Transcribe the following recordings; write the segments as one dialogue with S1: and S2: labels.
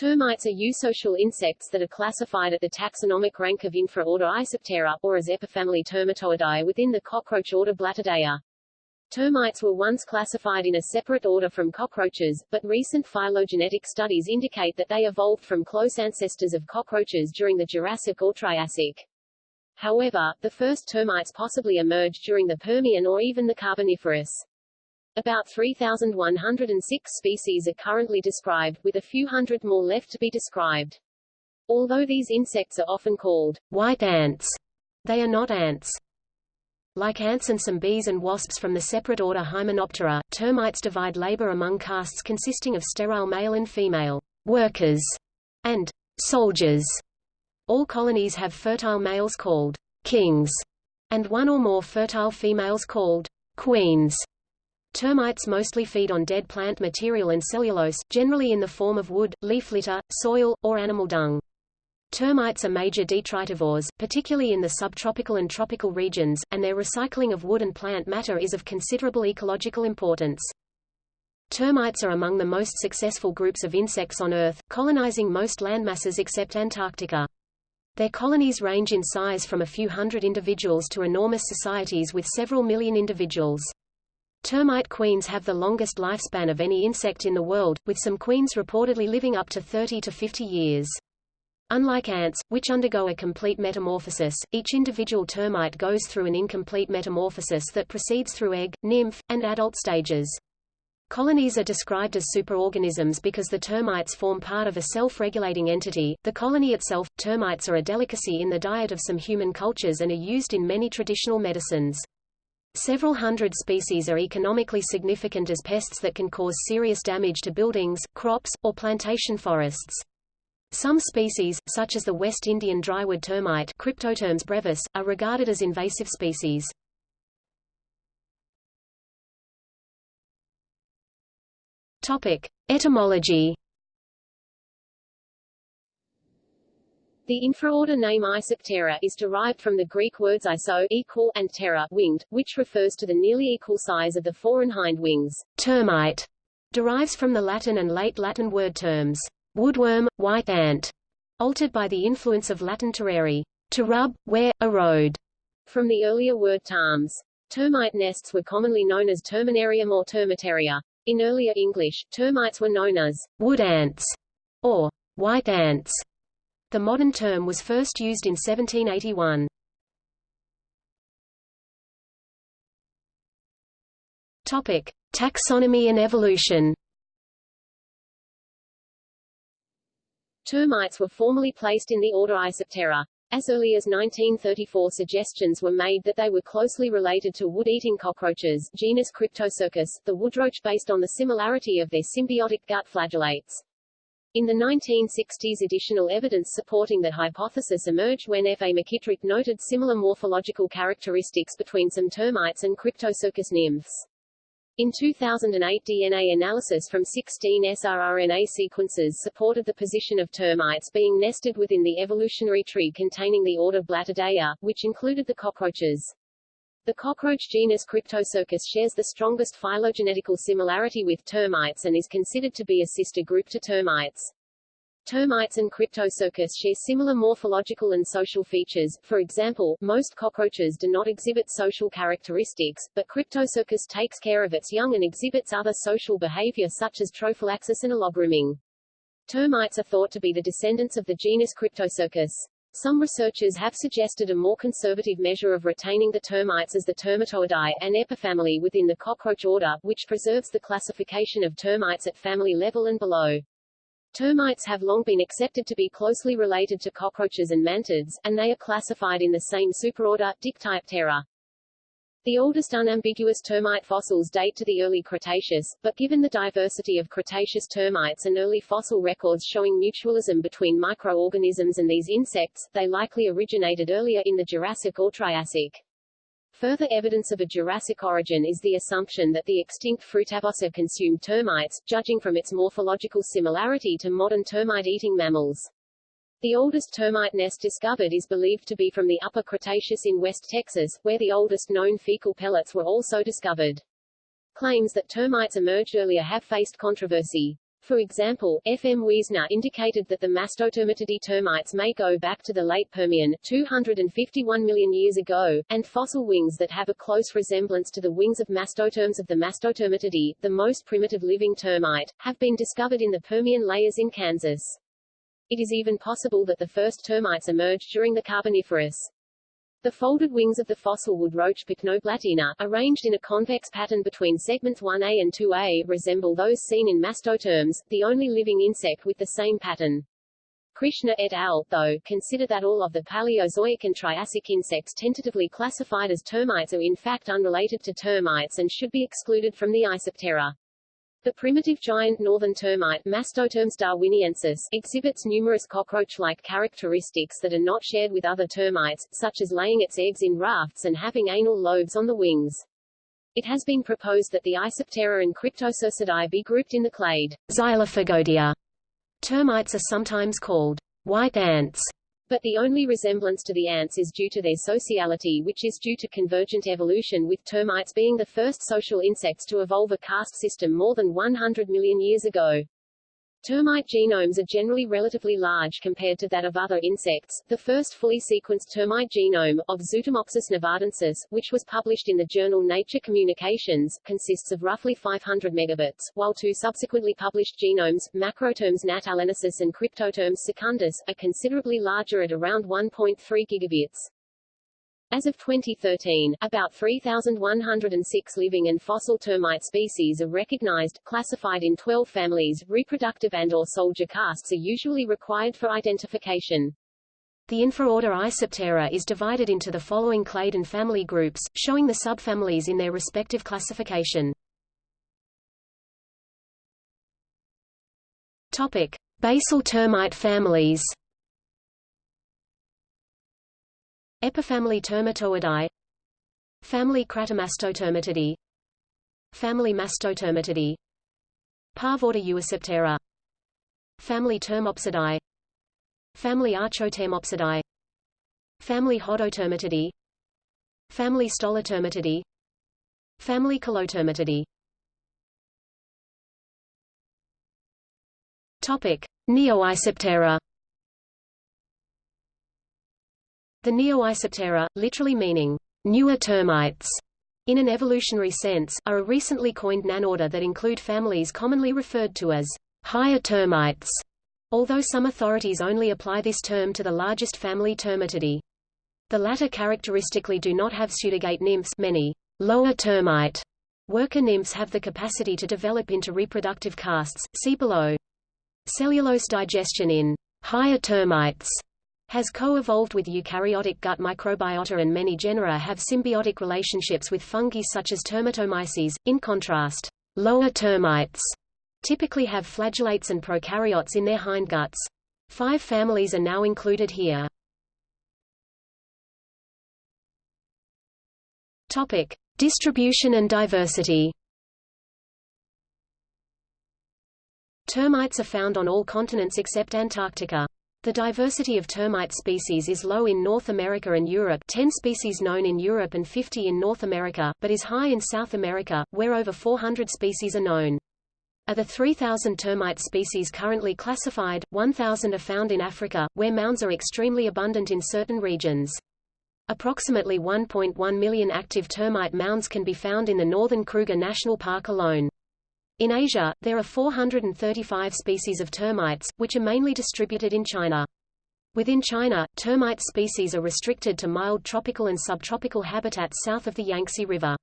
S1: Termites are eusocial insects that are classified at the taxonomic rank of infraorder Isoptera, or as epifamily Termitoidae within the cockroach order Blattodea. Termites were once classified in a separate order from cockroaches, but recent phylogenetic studies indicate that they evolved from close ancestors of cockroaches during the Jurassic or Triassic. However, the first termites possibly emerged during the Permian or even the Carboniferous. About 3,106 species are currently described, with a few hundred more left to be described. Although these insects are often called white ants, they are not ants. Like ants and some bees and wasps from the separate order Hymenoptera, termites divide labor among castes consisting of sterile male and female workers and soldiers. All colonies have fertile males called kings and one or more fertile females called queens. Termites mostly feed on dead plant material and cellulose, generally in the form of wood, leaf litter, soil, or animal dung. Termites are major detritivores, particularly in the subtropical and tropical regions, and their recycling of wood and plant matter is of considerable ecological importance. Termites are among the most successful groups of insects on Earth, colonizing most landmasses except Antarctica. Their colonies range in size from a few hundred individuals to enormous societies with several million individuals. Termite queens have the longest lifespan of any insect in the world, with some queens reportedly living up to 30 to 50 years. Unlike ants, which undergo a complete metamorphosis, each individual termite goes through an incomplete metamorphosis that proceeds through egg, nymph, and adult stages. Colonies are described as superorganisms because the termites form part of a self-regulating entity. The colony itself, termites are a delicacy in the diet of some human cultures and are used in many traditional medicines. Several hundred species are economically significant as pests that can cause serious damage to buildings, crops, or plantation forests. Some species, such as the West Indian drywood termite Cryptotermes brevis, are regarded as invasive species. Topic: Etymology. The infraorder name Isoptera is derived from the Greek words iso equal and ptera winged, which refers to the nearly equal size of the fore and hind wings.
S2: Termite derives from the Latin and late Latin word terms woodworm, white ant, altered by the influence of Latin terrare, to rub, wear, erode,
S1: from the earlier word tarms. Termite nests were commonly known as terminarium or termitaria. In earlier English, termites were known as
S2: wood ants or white ants. The modern term was first used in 1781. Topic: Taxonomy and evolution.
S1: Termites were formally placed in the order Isoptera. As early as 1934 suggestions were made that they were closely related to wood-eating cockroaches genus Cryptocercus, the woodroach based on the similarity of their symbiotic gut flagellates. In the 1960s additional evidence supporting that hypothesis emerged when F. A. McKittrick noted similar morphological characteristics between some termites and Cryptocercus nymphs. In 2008 DNA analysis from 16 srRNA sequences supported the position of termites being nested within the evolutionary tree containing the order Blattodea, which included the cockroaches. The cockroach genus Cryptocercus shares the strongest phylogenetical similarity with termites and is considered to be a sister group to termites. Termites and Cryptocercus share similar morphological and social features, for example, most cockroaches do not exhibit social characteristics, but Cryptocercus takes care of its young and exhibits other social behavior such as trophallaxis and allogrooming. Termites are thought to be the descendants of the genus Cryptocercus. Some researchers have suggested a more conservative measure of retaining the termites as the Termitoidae, an epifamily within the cockroach order, which preserves the classification of termites at family level and below. Termites have long been accepted to be closely related to cockroaches and mantids, and they are classified in the same superorder, Dictyoptera. The oldest unambiguous termite fossils date to the early Cretaceous, but given the diversity of Cretaceous termites and early fossil records showing mutualism between microorganisms and these insects, they likely originated earlier in the Jurassic or Triassic. Further evidence of a Jurassic origin is the assumption that the extinct Fruitafossor consumed termites, judging from its morphological similarity to modern termite-eating mammals. The oldest termite nest discovered is believed to be from the Upper Cretaceous in West Texas, where the oldest known fecal pellets were also discovered. Claims that termites emerged earlier have faced controversy. For example, F. M. Weesner indicated that the Mastotermitidae termites may go back to the late Permian 251 million years ago, and fossil wings that have a close resemblance to the wings of Mastotermes of the Mastotermitidae, the most primitive living termite, have been discovered in the Permian layers in Kansas. It is even possible that the first termites emerged during the Carboniferous. The folded wings of the fossil wood roach Pycnoblattina, arranged in a convex pattern between segments 1a and 2a, resemble those seen in Mastotermes, the only living insect with the same pattern. Krishna et al., though, consider that all of the Paleozoic and Triassic insects tentatively classified as termites are in fact unrelated to termites and should be excluded from the Isoptera. The primitive giant northern termite Mastotermes darwiniensis exhibits numerous cockroach-like characteristics that are not shared with other termites, such as laying its eggs in rafts and having anal lobes on the wings. It has been proposed that the Isoptera and Cryptocercidae be grouped in the clade
S2: Xylophagodea. Termites are sometimes called white ants
S1: but the only resemblance to the ants is due to their sociality which is due to convergent evolution with termites being the first social insects to evolve a caste system more than 100 million years ago. Termite genomes are generally relatively large compared to that of other insects. The first fully sequenced termite genome, of Zootermopsis nevadensis, which was published in the journal Nature Communications, consists of roughly 500 megabits, while two subsequently published genomes, Macrotermes natalensis and Cryptotermes secundus, are considerably larger at around 1.3 gigabits. As of 2013, about 3,106 living and fossil termite species are recognized, classified in 12 families. Reproductive and or soldier castes are usually required for identification.
S2: The infraorder Isoptera is divided into the following clade and family groups, showing the subfamilies in their respective classification. Topic: Basal termite families. Epifamily Termitoidae. Family Cratomastotermitidae Family Mastotermitidae Parvorder Euisoptera Family Termopsidae Family Archotermopsidae Family Hodotermitidae. Family Stolotermitidae Family Kalotermitidae Topic: Neoisoptera The Neoisoptera, literally meaning newer termites, in an evolutionary sense, are a recently coined nanorder that include families commonly referred to as higher termites, although some authorities only apply this term to the largest family Termitidae. The latter characteristically do not have pseudergate nymphs many lower termite worker nymphs have the capacity to develop into reproductive castes, see below. Cellulose digestion in higher termites has co-evolved with eukaryotic gut microbiota and many genera have symbiotic relationships with fungi such as termitomyces. In contrast, lower termites typically have flagellates and prokaryotes in their hindguts. Five families are now included here. Topic: Distribution and diversity. Termites are found on all continents except Antarctica. The diversity of termite species is low in North America and Europe 10 species known in Europe and 50 in North America, but is high in South America, where over 400 species are known. Of the 3,000 termite species currently classified, 1,000 are found in Africa, where mounds are extremely abundant in certain regions. Approximately 1.1 million active termite mounds can be found in the northern Kruger National Park alone. In Asia, there are 435 species of termites, which are mainly distributed in China. Within China, termite species are restricted to mild tropical and subtropical habitats south of the Yangtze River.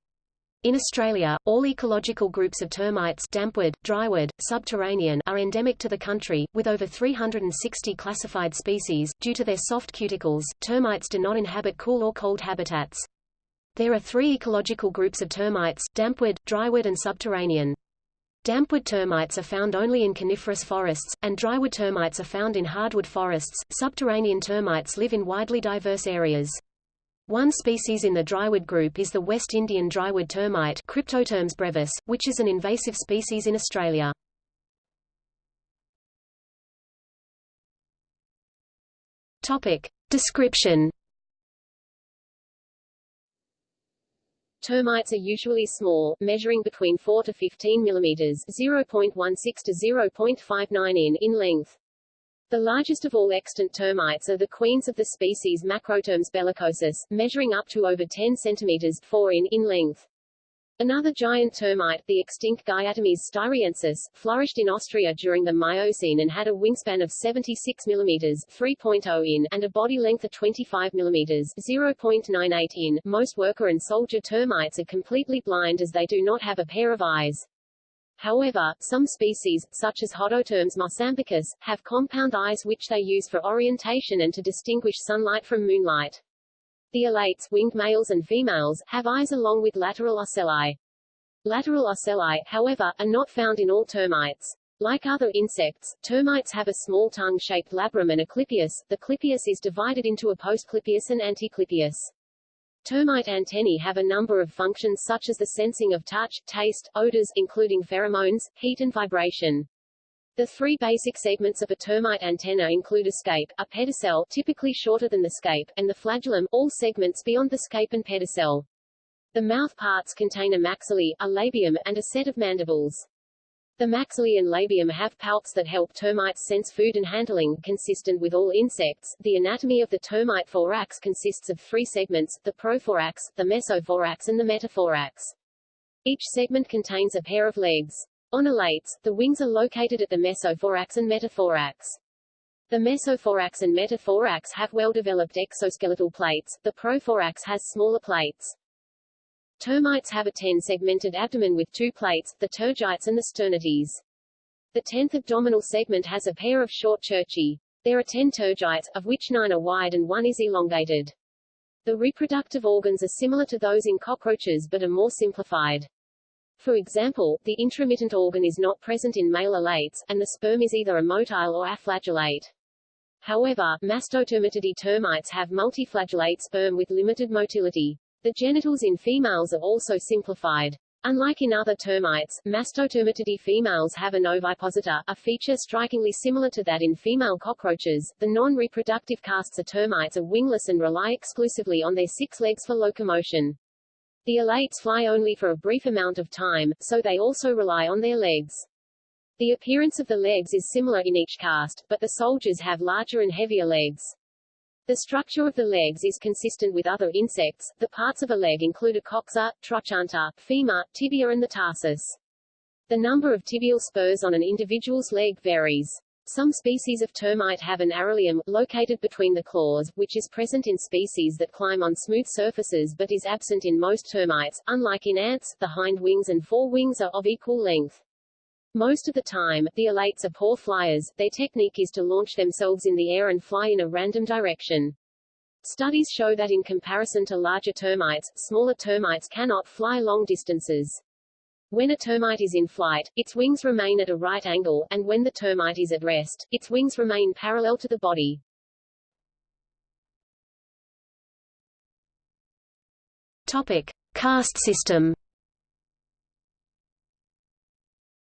S2: In Australia, all ecological groups of termites dampwood, drywood, subterranean are endemic to the country, with over 360 classified species. Due to their soft cuticles, termites do not inhabit cool or cold habitats. There are three ecological groups of termites, dampwood, drywood and subterranean. Dampwood termites are found only in coniferous forests, and drywood termites are found in hardwood forests. Subterranean termites live in widely diverse areas. One species in the drywood group is the West Indian drywood termite Cryptotermes brevis, which is an invasive species in Australia. Topic. Description
S1: termites are usually small, measuring between 4 to 15 mm 0.16 to 0.59 in in length. The largest of all extant termites are the queens of the species Macrotermes bellicosus, measuring up to over 10 cm 4 in in length. Another giant termite, the extinct Gyatermes styriensis, flourished in Austria during the Miocene and had a wingspan of 76 mm 3.0 in and a body length of 25 mm 0.98 in. Most worker and soldier termites are completely blind as they do not have a pair of eyes. However, some species, such as Hodotermes mosambicus, have compound eyes which they use for orientation and to distinguish sunlight from moonlight. The alates, winged males and females, have eyes along with lateral ocelli. Lateral ocelli, however, are not found in all termites. Like other insects, termites have a small tongue-shaped labrum and a clypeus. The clypeus is divided into a postclypeus and anticlypeus. Termite antennae have a number of functions such as the sensing of touch, taste, odors, including pheromones, heat and vibration. The three basic segments of a termite antenna include a scape, a pedicel typically shorter than the scape, and the flagellum, all segments beyond the scape and pedicel. The mouth parts contain a maxillae, a labium, and a set of mandibles. The maxillae and labium have palps that help termites sense food and handling, consistent with all insects. The anatomy of the termite thorax consists of three segments, the prothorax, the mesothorax and the metathorax. Each segment contains a pair of legs. On alates, the wings are located at the mesothorax and metathorax. The mesothorax and metathorax have well-developed exoskeletal plates, the prothorax has smaller plates. Termites have a ten-segmented abdomen with two plates, the tergites and the sternites. The tenth abdominal segment has a pair of short cerci. There are ten tergites, of which nine are wide and one is elongated. The reproductive organs are similar to those in cockroaches but are more simplified. For example, the intromittent organ is not present in male alates, and the sperm is either a motile or aflagellate. However, Mastotermitidae termites have multiflagellate sperm with limited motility. The genitals in females are also simplified. Unlike in other termites, Mastotermitidae females have an ovipositor, a feature strikingly similar to that in female cockroaches. The non-reproductive castes of termites are wingless and rely exclusively on their six legs for locomotion. The alates fly only for a brief amount of time, so they also rely on their legs. The appearance of the legs is similar in each caste, but the soldiers have larger and heavier legs. The structure of the legs is consistent with other insects. The parts of a leg include a coxa, trochanter, femur, tibia and the tarsus. The number of tibial spurs on an individual's leg varies. Some species of termite have an arolium, located between the claws, which is present in species that climb on smooth surfaces but is absent in most termites. Unlike in ants, the hind wings and fore wings are of equal length. Most of the time, the alates are poor flyers, their technique is to launch themselves in the air and fly in a random direction. Studies show that in comparison to larger termites, smaller termites cannot fly long distances. When a termite is in flight, its wings remain at a right angle, and when the termite is at rest, its wings remain parallel to the body.
S2: Topic: Caste system.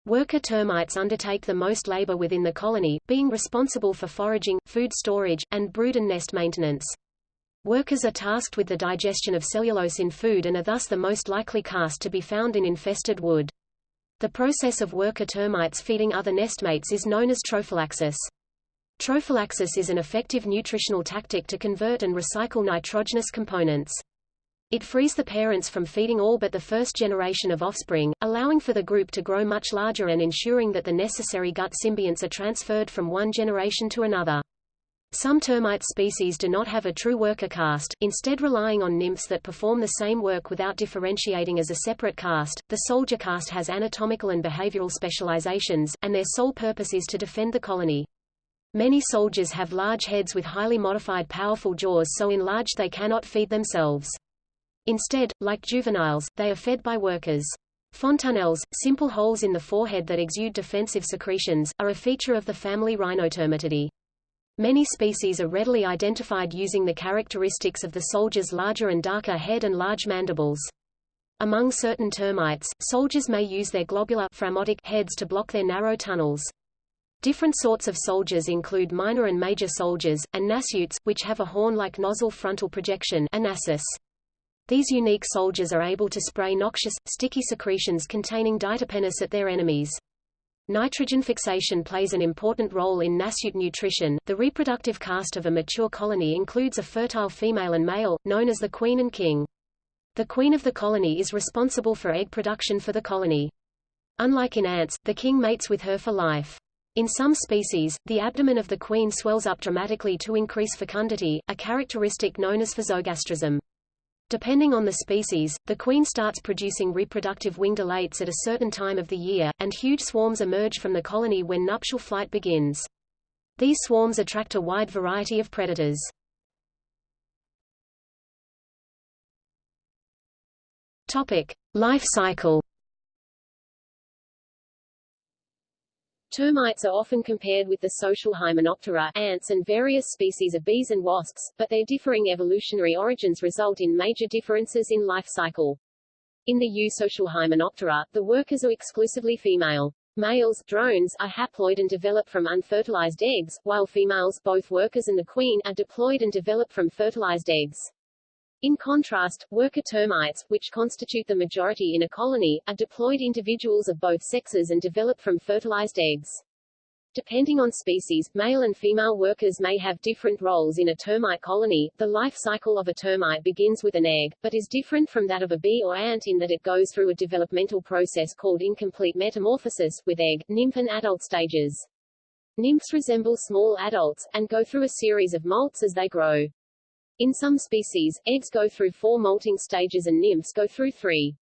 S2: Worker termites undertake the most labor within the colony, being responsible for foraging, food storage, and brood and nest maintenance. Workers are tasked with the digestion of cellulose in food and are thus the most likely caste to be found in infested wood. The process of worker termites feeding other nestmates is known as trophallaxis. Trophallaxis is an effective nutritional tactic to convert and recycle nitrogenous components. It frees the parents from feeding all but the first generation of offspring, allowing for the group to grow much larger and ensuring that the necessary gut symbionts are transferred from one generation to another. Some termite species do not have a true worker caste, instead relying on nymphs that perform the same work without differentiating as a separate caste. The soldier caste has anatomical and behavioral specializations, and their sole purpose is to defend the colony. Many soldiers have large heads with highly modified powerful jaws so enlarged they cannot feed themselves. Instead, like juveniles, they are fed by workers. Fontanelles, simple holes in the forehead that exude defensive secretions, are a feature of the family Rhinotermitidae. Many species are readily identified using the characteristics of the soldier's larger and darker head and large mandibles. Among certain termites, soldiers may use their globular heads to block their narrow tunnels. Different sorts of soldiers include minor and major soldiers, and nasutes, which have a horn-like nozzle frontal projection. These unique soldiers are able to spray noxious, sticky secretions containing diterpenes at their enemies. Nitrogen fixation plays an important role in nasute nutrition. The reproductive caste of a mature colony includes a fertile female and male, known as the queen and king. The queen of the colony is responsible for egg production for the colony. Unlike in ants, the king mates with her for life. In some species, the abdomen of the queen swells up dramatically to increase fecundity, a characteristic known as physogastrism. Depending on the species, the queen starts producing reproductive winged alates at a certain time of the year, and huge swarms emerge from the colony when nuptial flight begins. These swarms attract a wide variety of predators. Topic: Life cycle.
S1: Termites are often compared with the social Hymenoptera ants and various species of bees and wasps, but their differing evolutionary origins result in major differences in life cycle. In the eusocial Hymenoptera, the workers are exclusively female. Males drones, are haploid and develop from unfertilized eggs, while females both workers and the queen are diploid and develop from fertilized eggs. In contrast, worker termites, which constitute the majority in a colony, are diploid individuals of both sexes and develop from fertilized eggs. Depending on species, male and female workers may have different roles in a termite colony. The life cycle of a termite begins with an egg, but is different from that of a bee or ant in that it goes through a developmental process called incomplete metamorphosis, with egg, nymph and adult stages. Nymphs resemble small adults, and go through a series of molts as they grow. In some species, eggs go through four molting stages and nymphs go through three.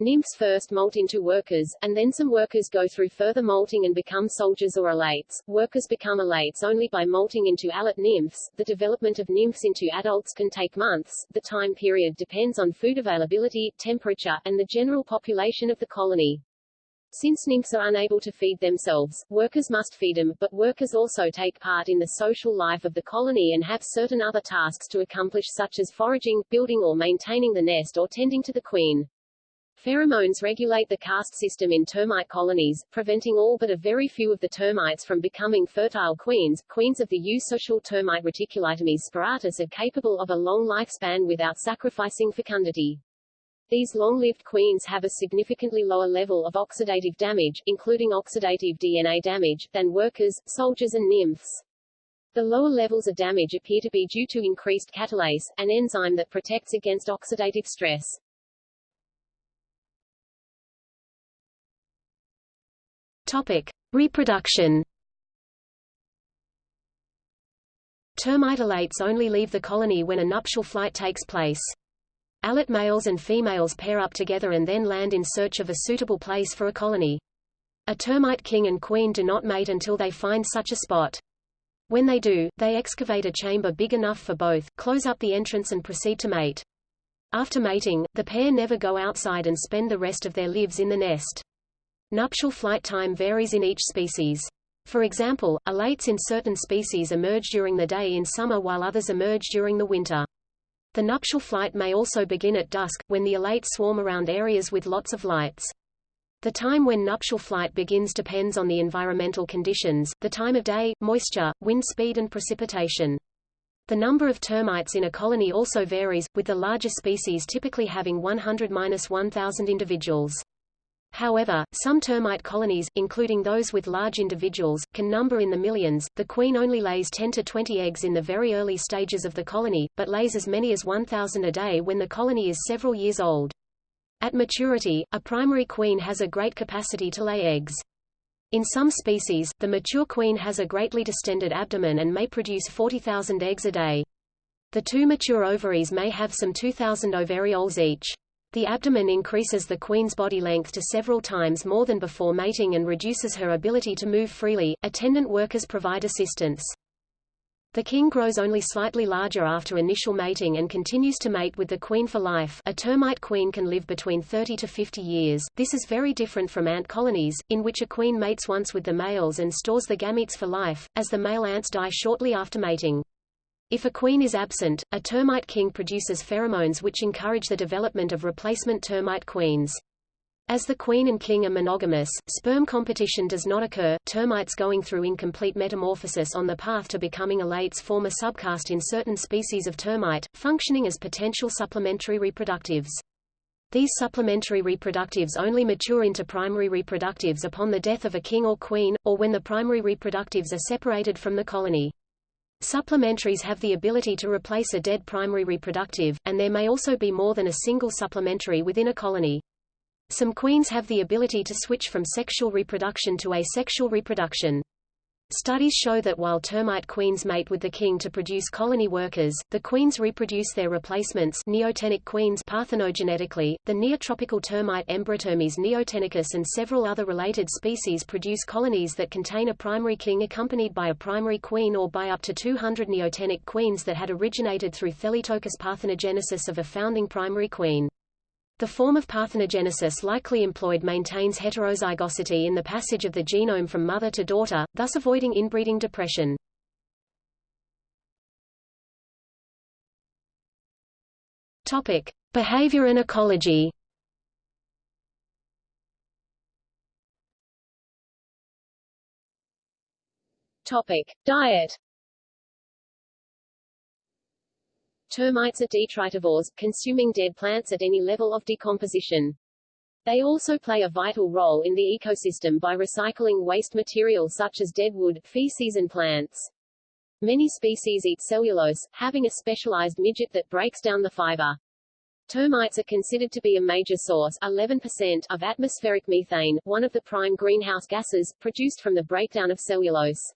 S1: Nymphs first molt into workers, and then some workers go through further molting and become soldiers or alates. Workers become alates only by molting into alate nymphs. The development of nymphs into adults can take months. The time period depends on food availability, temperature, and the general population of the colony. Since nymphs are unable to feed themselves, workers must feed them, but workers also take part in the social life of the colony and have certain other tasks to accomplish such as foraging, building or maintaining the nest or tending to the queen. Pheromones regulate the caste system in termite colonies, preventing all but a very few of the termites from becoming fertile queens. Queens of the eusocial termite Reticulitermes speratus are capable of a long lifespan without sacrificing fecundity. These long-lived queens have a significantly lower level of oxidative damage, including oxidative DNA damage, than workers, soldiers and nymphs. The lower levels of damage appear to be due to increased catalase, an enzyme that protects against oxidative stress.
S2: Topic: Reproduction. Termite alates only leave the colony when a nuptial flight takes place. Alate males and females pair up together and then land in search of a suitable place for a colony. A termite king and queen do not mate until they find such a spot. When they do, they excavate a chamber big enough for both, close up the entrance and proceed to mate. After mating, the pair never go outside and spend the rest of their lives in the nest. Nuptial flight time varies in each species. For example, alates in certain species emerge during the day in summer while others emerge during the winter. The nuptial flight may also begin at dusk, when the alates swarm around areas with lots of lights. The time when nuptial flight begins depends on the environmental conditions, the time of day, moisture, wind speed and precipitation. The number of termites in a colony also varies, with the larger species typically having 100-1000 individuals. However, some termite colonies, including those with large individuals, can number in the millions. The queen only lays 10 to 20 eggs in the very early stages of the colony, but lays as many as 1,000 a day when the colony is several years old. At maturity, a primary queen has a great capacity to lay eggs. In some species, the mature queen has a greatly distended abdomen and may produce 40,000 eggs a day. The two mature ovaries may have some 2,000 ovarioles each. The abdomen increases the queen's body length to several times more than before mating and reduces her ability to move freely. Attendant workers provide assistance. The king grows only slightly larger after initial mating and continues to mate with the queen for life. A termite queen can live between 30 to 50 years. This is very different from ant colonies, in which a queen mates once with the males and stores the gametes for life, as the male ants die shortly after mating. If a queen is absent, a termite king produces pheromones which encourage the development of replacement termite queens. As the queen and king are monogamous, sperm competition does not occur. Termites going through incomplete metamorphosis on the path to becoming alates form a subcaste in certain species of termite, functioning as potential supplementary reproductives. These supplementary reproductives only mature into primary reproductives upon the death of a king or queen, or when the primary reproductives are separated from the colony. Supplementaries have the ability to replace a dead primary reproductive, and there may also be more than a single supplementary within a colony. Some queens have the ability to switch from sexual reproduction to asexual reproduction. Studies show that while termite queens mate with the king to produce colony workers, the queens reproduce their replacements neotenic queens parthenogenetically. The neotropical termite Embiratermes neotenicus and several other related species produce colonies that contain a primary king accompanied by a primary queen or by up to 200 neotenic queens that had originated through Thelytokous parthenogenesis of a founding primary queen. The form of parthenogenesis likely employed maintains heterozygosity in the passage of the genome from mother to daughter, thus avoiding inbreeding depression. Topic: Behavior and ecology.
S1: Topic: Diet Termites are detritivores, consuming dead plants at any level of decomposition. They also play a vital role in the ecosystem by recycling waste material such as dead wood, feces and plants. Many species eat cellulose, having a specialized midgut that breaks down the fiber. Termites are considered to be a major source 11% of atmospheric methane, one of the prime greenhouse gases, produced from the breakdown of cellulose.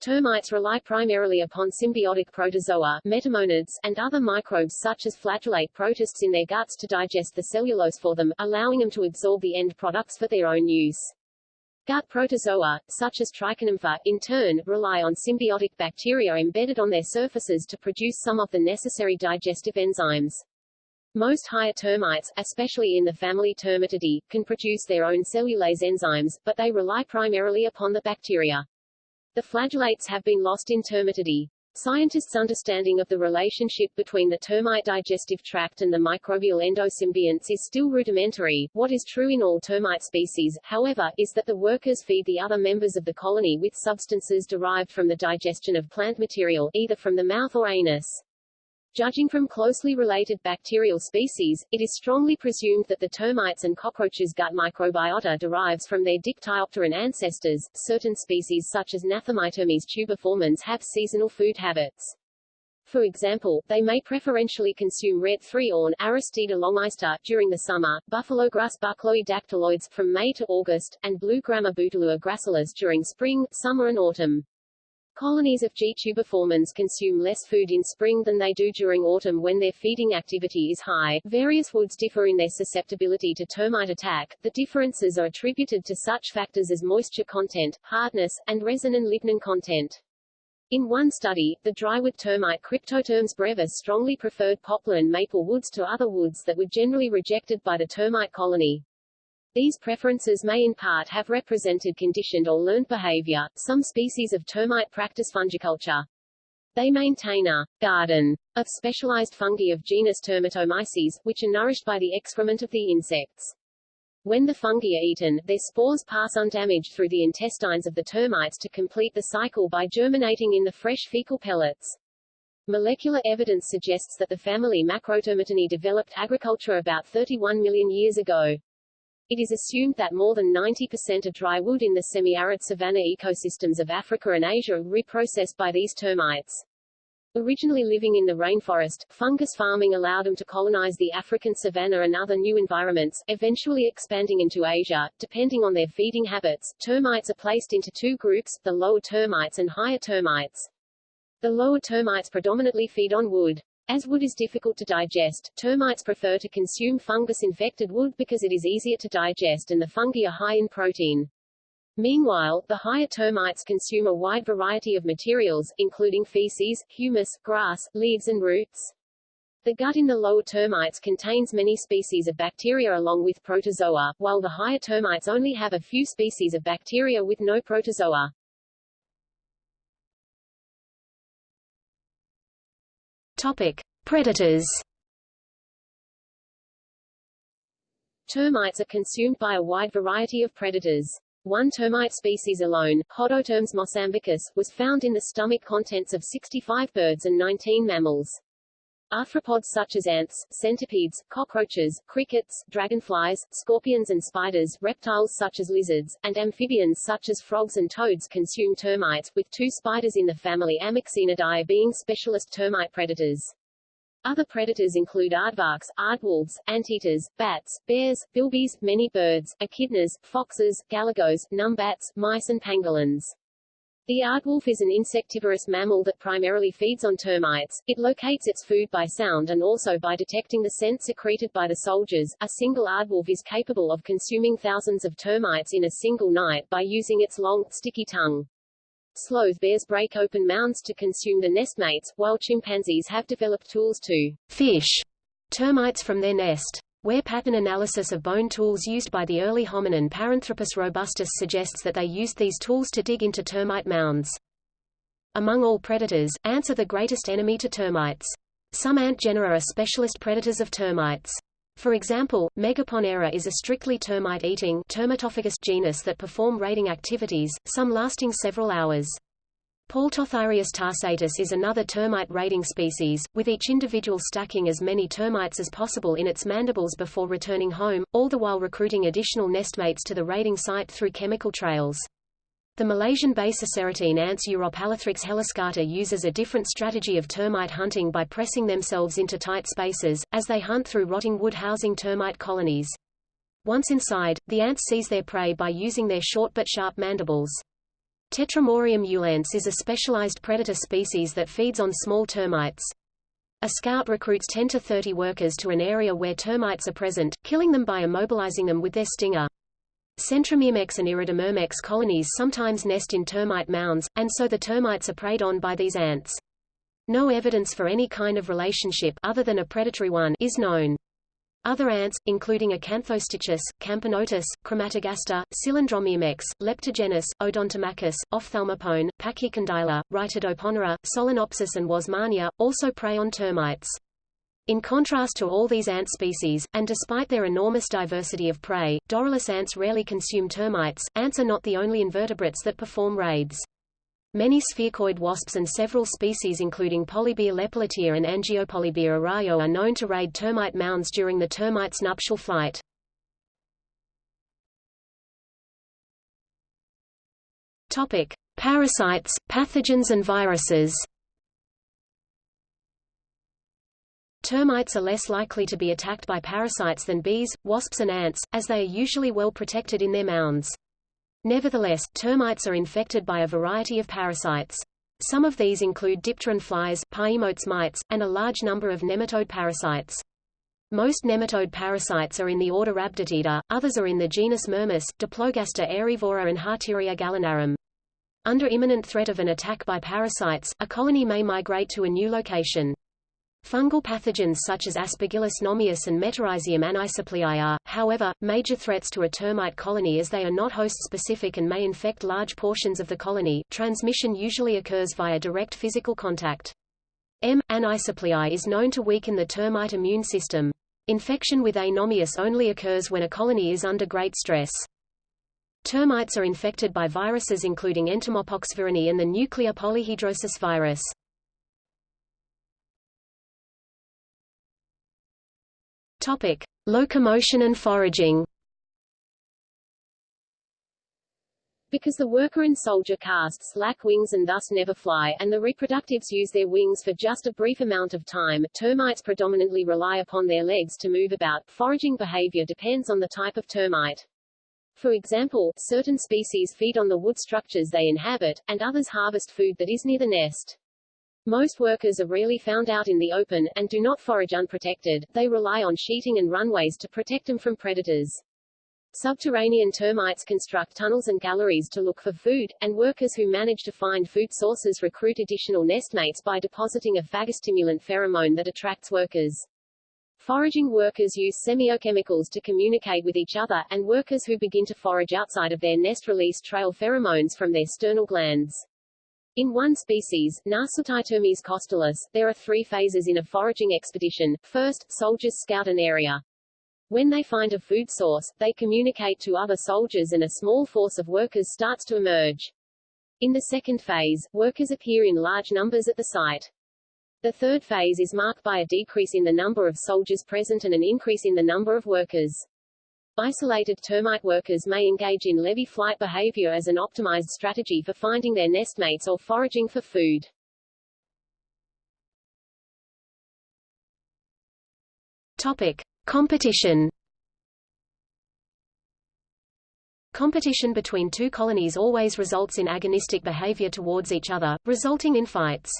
S1: Termites rely primarily upon symbiotic protozoa metamonads, and other microbes such as flagellate protists in their guts to digest the cellulose for them, allowing them to absorb the end products for their own use. Gut protozoa, such as Trichonympha, in turn, rely on symbiotic bacteria embedded on their surfaces to produce some of the necessary digestive enzymes. Most higher termites, especially in the family Termitidae, can produce their own cellulase enzymes, but they rely primarily upon the bacteria. The flagellates have been lost in Termitidae. Scientists' understanding of the relationship between the termite digestive tract and the microbial endosymbionts is still rudimentary. What is true in all termite species, however, is that the workers feed the other members of the colony with substances derived from the digestion of plant material, either from the mouth or anus. Judging from closely related bacterial species, it is strongly presumed that the termites and cockroaches' gut microbiota derives from their dictyopteran ancestors. Certain species such as Gnathamitermes tubiformans have seasonal food habits. For example, they may preferentially consume red three-awn Aristida longiseta during the summer, buffalo grass buffalograss Bouteloua dactyloides from May to August, and blue grama Bouteloua gracilis during spring, summer and autumn. Colonies of G. tubiformans consume less food in spring than they do during autumn when their feeding activity is high. Various woods differ in their susceptibility to termite attack. The differences are attributed to such factors as moisture content, hardness, and resin and lignin content. In one study, the drywood termite Cryptotermes brevis strongly preferred poplar and maple woods to other woods that were generally rejected by the termite colony. These preferences may in part have represented conditioned or learned behavior. Some species of termite practice fungiculture. They maintain a garden of specialized fungi of genus Termitomyces, which are nourished by the excrement of the insects. When the fungi are eaten, their spores pass undamaged through the intestines of the termites to complete the cycle by germinating in the fresh fecal pellets. Molecular evidence suggests that the family Macrotermitinae developed agriculture about 31 million years ago. It is assumed that more than 90% of dry wood in the semi-arid savanna ecosystems of Africa and Asia are reprocessed by these termites. Originally living in the rainforest, fungus farming allowed them to colonize the African savanna and other new environments, eventually expanding into Asia. Depending on their feeding habits, termites are placed into two groups, the lower termites and higher termites. The lower termites predominantly feed on wood. As wood is difficult to digest, termites prefer to consume fungus-infected wood because it is easier to digest and the fungi are high in protein. Meanwhile, the higher termites consume a wide variety of materials, including feces, humus, grass, leaves and roots. The gut in the lower termites contains many species of bacteria along with protozoa, while the higher termites only have a few species of bacteria with no protozoa.
S2: Topic: Predators. Termites are consumed by a wide variety of predators. One termite species alone, Hodotermes mosambicus, was found in the stomach contents of 65 birds and 19 mammals. Arthropods such as ants, centipedes, cockroaches, crickets, dragonflies, scorpions and spiders, reptiles such as lizards, and amphibians such as frogs and toads consume termites, with two spiders in the family Ammoxenidae being specialist termite predators. Other predators include aardvarks, aardwolves, anteaters, bats, bears, bilbies, many birds, echidnas, foxes, galagos, numbats, mice and pangolins. The aardwolf is an insectivorous mammal that primarily feeds on termites. It locates its food by sound and also by detecting the scent secreted by the soldiers. A single aardwolf is capable of consuming thousands of termites in a single night by using its long, sticky tongue. Sloth bears break open mounds to consume the nestmates, while chimpanzees have developed tools to fish termites from their nest. Wear pattern analysis of bone tools used by the early hominin Paranthropus robustus suggests that they used these tools to dig into termite mounds. Among all predators, ants are the greatest enemy to termites. Some ant genera are specialist predators of termites. For example, Megaponera is a strictly termite-eating genus that perform raiding activities, some lasting several hours. Paltothyreus tarsatus is another termite raiding species, with each individual stacking as many termites as possible in its mandibles before returning home, all the while recruiting additional nestmates to the raiding site through chemical trails. The Malaysian Basicerotine ants Eurhopalothrix heliscata uses a different strategy of termite hunting by pressing themselves into tight spaces, as they hunt through rotting wood housing termite colonies. Once inside, the ants seize their prey by using their short but sharp mandibles. Tetramorium ulens is a specialized predator species that feeds on small termites. A scout recruits 10 to 30 workers to an area where termites are present, killing them by immobilizing them with their stinger. Centromyrmex and Iridomyrmex colonies sometimes nest in termite mounds, and so the termites are preyed on by these ants. No evidence for any kind of relationship other than a predatory one is known. Other ants, including Acanthostichus, Camponotus, Crematogaster, Cylindromyrmex, Leptogenys, Odontomachus, Ophthalmopone, Pachycondyla, Rhytidoponera, Solenopsis and Wasmannia, also prey on termites. In contrast to all these ant species, and despite their enormous diversity of prey, Dorylus ants rarely consume termites. Ants are not the only invertebrates that perform raids. Many sphecoid wasps and several species including Polybia Lepeletier and Angiopolybia Araujo are known to raid termite mounds during the termite's nuptial flight. Topic: Parasites, pathogens and viruses. Termites are less likely to be attacked by parasites than bees, wasps and ants, as they are usually well protected in their mounds. Nevertheless, termites are infected by a variety of parasites. Some of these include dipteran flies, Pyemotes mites, and a large number of nematode parasites. Most nematode parasites are in the order Rhabditida, others are in the genus Mermis, Diplogaster aerivora and Harteria gallinarum. Under imminent threat of an attack by parasites, a colony may migrate to a new location. Fungal pathogens such as Aspergillus nomius and Metarhizium anisopliae are, however, major threats to a termite colony as they are not host-specific and may infect large portions of the colony. Transmission usually occurs via direct physical contact. M. anisopliae is known to weaken the termite immune system. Infection with A. nomius only occurs when a colony is under great stress. Termites are infected by viruses including Entomopox viridae and the nuclear polyhedrosis virus. Topic: Locomotion and foraging. Because the worker and soldier castes lack wings and thus never fly, and the reproductives use their wings for just a brief amount of time, termites predominantly rely upon their legs to move about. Foraging behavior depends on the type of termite. For example, certain species feed on the wood structures they inhabit, and others harvest food that is near the nest. Most workers are rarely found out in the open, and do not forage unprotected, they rely on sheeting and runways to protect them from predators. Subterranean termites construct tunnels and galleries to look for food, and workers who manage to find food sources recruit additional nestmates by depositing a phagostimulant pheromone that attracts workers. Foraging workers use semiochemicals to communicate with each other, and workers who begin to forage outside of their nest release trail pheromones from their sternal glands. In one species, Nasutitermes costalis, there are three phases in a foraging expedition. First, soldiers scout an area.
S1: When they find a food source, they communicate to other soldiers and a small force of workers starts to emerge. In the second phase, workers appear in large numbers at the site. The third phase is marked by a decrease in the number of soldiers present and an increase in the number of workers. Isolated termite workers may engage in Lévy flight behavior as an optimized strategy for finding their nestmates or foraging for food.
S2: Topic. Competition Competition between two colonies always results in agonistic behavior towards each other, resulting in fights.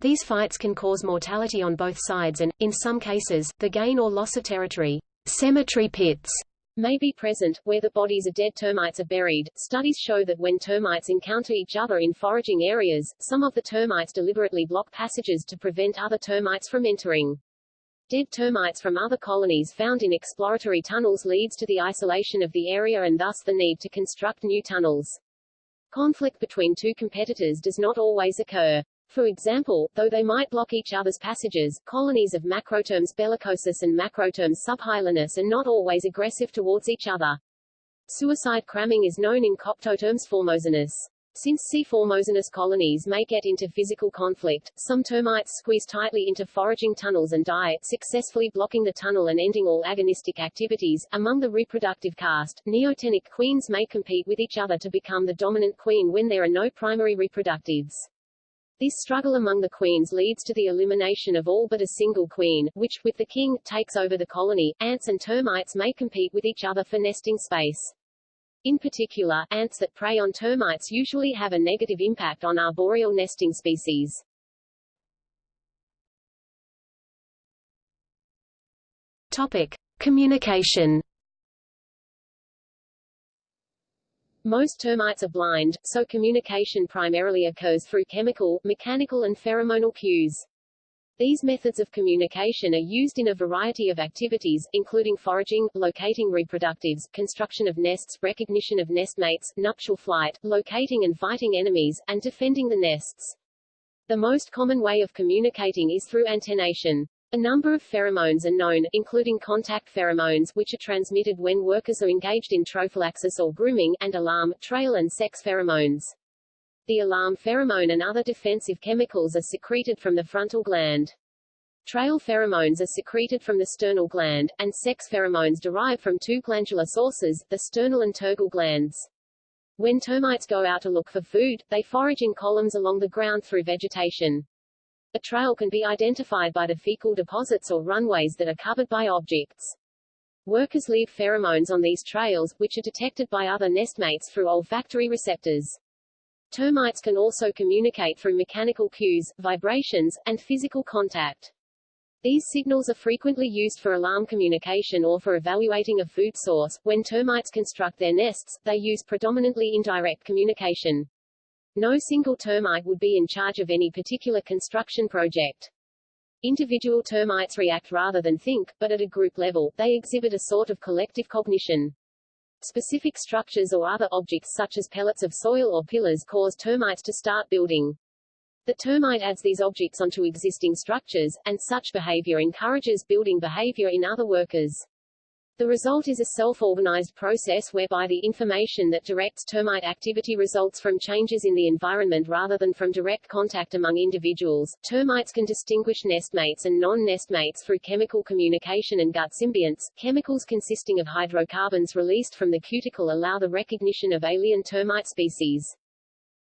S2: These fights can cause mortality on both sides and, in some cases, the gain or loss of territory. Cemetery pits
S1: may be present, where the bodies of dead termites are buried. Studies show that when termites encounter each other in foraging areas, some of the termites deliberately block passages to prevent other termites from entering. Dead termites from other colonies found in exploratory tunnels leads to the isolation of the area and thus the need to construct new tunnels. Conflict between two competitors does not always occur. For example, though they might block each other's passages, colonies of Macrotermes bellicosus and Macrotermes subhyalinus are not always aggressive towards each other. Suicide cramming is known in Coptotermes formosanus. Since C. formosanus colonies may get into physical conflict, some termites squeeze tightly into foraging tunnels and die, successfully blocking the tunnel and ending all agonistic activities. Among the reproductive caste, neotenic queens may compete with each other to become the dominant queen when there are no primary reproductives. This struggle among the queens leads to the elimination of all but a single queen, which, with the king, takes over the colony. Ants and termites may compete with each other for nesting space. In particular, ants that prey on termites usually have a negative impact on arboreal nesting species.
S2: Topic: Communication.
S1: Most termites are blind, so communication primarily occurs through chemical, mechanical and pheromonal cues. These methods of communication are used in a variety of activities, including foraging, locating reproductives, construction of nests, recognition of nestmates, nuptial flight, locating and fighting enemies, and defending the nests. The most common way of communicating is through antennation. A number of pheromones are known, including contact pheromones, which are transmitted when workers are engaged in trophallaxis or grooming, and alarm, trail and sex pheromones. The alarm pheromone and other defensive chemicals are secreted from the frontal gland. Trail pheromones are secreted from the sternal gland, and sex pheromones derive from two glandular sources, the sternal and tergal glands. When termites go out to look for food, they forage in columns along the ground through vegetation. A trail can be identified by the fecal deposits or runways that are covered by objects. Workers leave pheromones on these trails, which are detected by other nestmates through olfactory receptors. Termites can also communicate through mechanical cues, vibrations, and physical contact. These signals are frequently used for alarm communication or for evaluating a food source. When termites construct their nests, they use predominantly indirect communication. No single termite would be in charge of any particular construction project. Individual termites react rather than think, but at a group level, they exhibit a sort of collective cognition. Specific structures or other objects such as pellets of soil or pillars cause termites to start building. The termite adds these objects onto existing structures, and such behavior encourages building behavior in other workers. The result is a self-organized process whereby the information that directs termite activity results from changes in the environment rather than from direct contact among individuals. Termites can distinguish nestmates and non-nestmates through chemical communication and gut symbionts. Chemicals consisting of hydrocarbons released from the cuticle allow the recognition of alien termite species.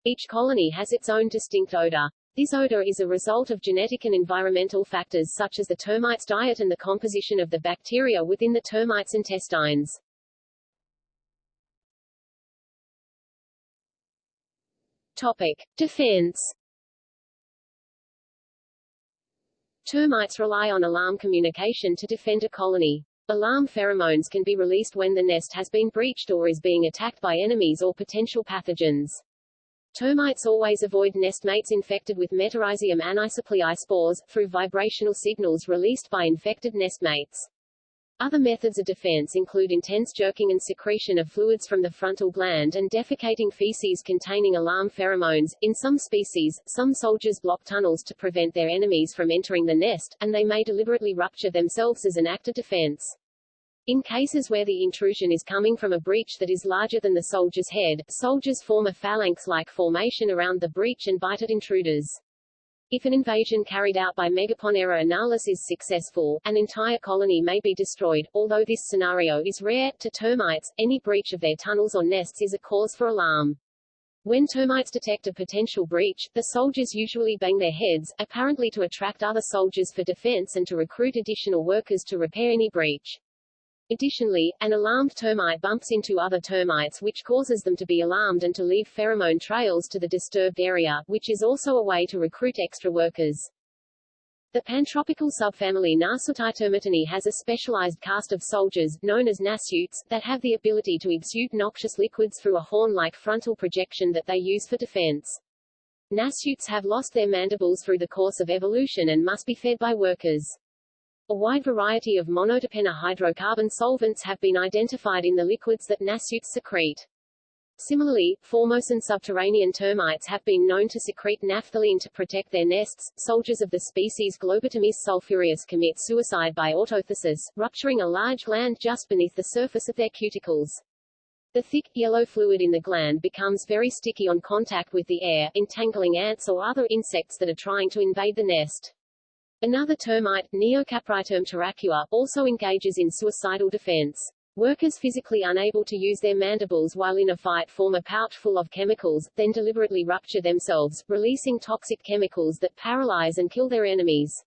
S1: Each colony has its own distinct odor. This odor is a result of genetic and environmental factors such as the termite's diet and the composition of the bacteria within the termite's intestines. Topic. Defense Termites rely on alarm communication to defend a colony. Alarm pheromones can be released when the nest has been breached or is being attacked by enemies or potential pathogens. Termites always avoid nestmates infected with Metarhizium anisopliae spores, through vibrational signals released by infected nestmates. Other methods of defense include intense jerking and secretion of fluids from the frontal gland and defecating feces containing alarm pheromones. In some species, some soldiers block tunnels to prevent their enemies from entering the nest, and they may deliberately rupture themselves as an act of defense. In cases where the intrusion is coming from a breach that is larger than the soldier's head, soldiers form a phalanx-like formation around the breach and bite at intruders. If an invasion carried out by Megaponera analis is successful, an entire colony may be destroyed. Although this scenario is rare, to termites, any breach of their tunnels or nests is a cause for alarm. When termites detect a potential breach, the soldiers usually bang their heads, apparently to attract other soldiers for defense and to recruit additional workers to repair any breach. Additionally, an alarmed termite bumps into other termites which causes them to be alarmed and to leave pheromone trails to the disturbed area, which is also a way to recruit extra workers. The pantropical subfamily Nasutitermitinae has a specialized caste of soldiers, known as nasutes, that have the ability to exude noxious liquids through a horn-like frontal projection that they use for defense. Nasutes have lost their mandibles through the course of evolution and must be fed by workers. A wide variety of monoterpene hydrocarbon solvents have been identified in the liquids that nasutes secrete. Similarly, Formosan subterranean termites have been known to secrete naphthalene to protect their nests. Soldiers of the species Globitermes sulphureus commit suicide by autothysis, rupturing a large gland just beneath the surface of their cuticles. The thick, yellow fluid in the gland becomes very sticky on contact with the air, entangling ants or other insects that are trying to invade the nest. Another termite, Neocapritermes taracua, also engages in suicidal defense. Workers physically unable to use their mandibles while in a fight form a pouch full of chemicals, then deliberately rupture themselves, releasing toxic chemicals that paralyze and kill their enemies.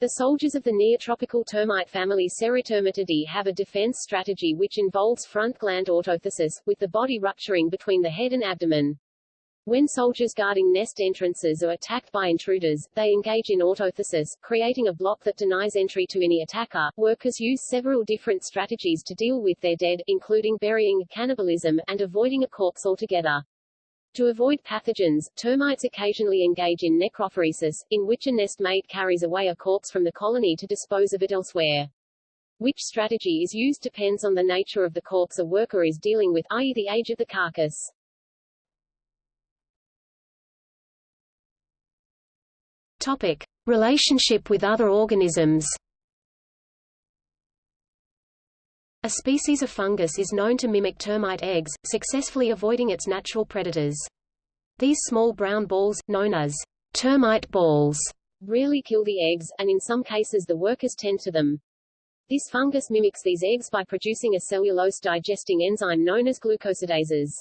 S1: The soldiers of the neotropical termite family Serritermitidae have a defense strategy which involves front gland autothysis, with the body rupturing between the head and abdomen. When soldiers guarding nest entrances are attacked by intruders, they engage in autothysis, creating a block that denies entry to any attacker. Workers use several different strategies to deal with their dead, including burying, cannibalism, and avoiding a corpse altogether. To avoid pathogens, termites occasionally engage in necrophoresis, in which a nest mate carries away a corpse from the colony to dispose of it elsewhere. Which strategy is used depends on the nature of the corpse a worker is dealing with, i.e. the age of the carcass.
S2: Topic: Relationship with other organisms. A species of fungus is known to mimic termite eggs, successfully avoiding its natural predators. These small brown balls, known as termite balls,
S1: rarely kill the eggs, and in some cases the workers tend to them. This fungus mimics these eggs by producing a cellulose-digesting enzyme known as glucosidases.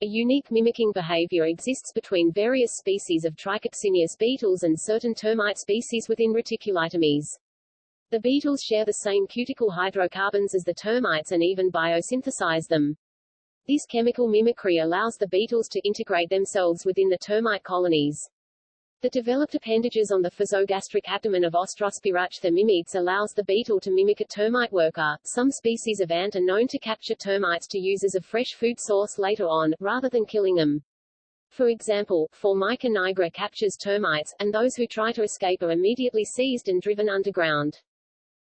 S1: A unique mimicking behavior exists between various species of Trichopsenius beetles and certain termite species within Reticulitermes. The beetles share the same cuticle hydrocarbons as the termites and even biosynthesize them. This chemical mimicry allows the beetles to integrate themselves within the termite colonies. The developed appendages on the physogastric abdomen of Austrospirachtha mimetes allows the beetle to mimic a termite worker. Some species of ant are known to capture termites to use as a fresh food source later on, rather than killing them. For example, Formica nigra captures termites, and those who try to escape are immediately seized and driven underground.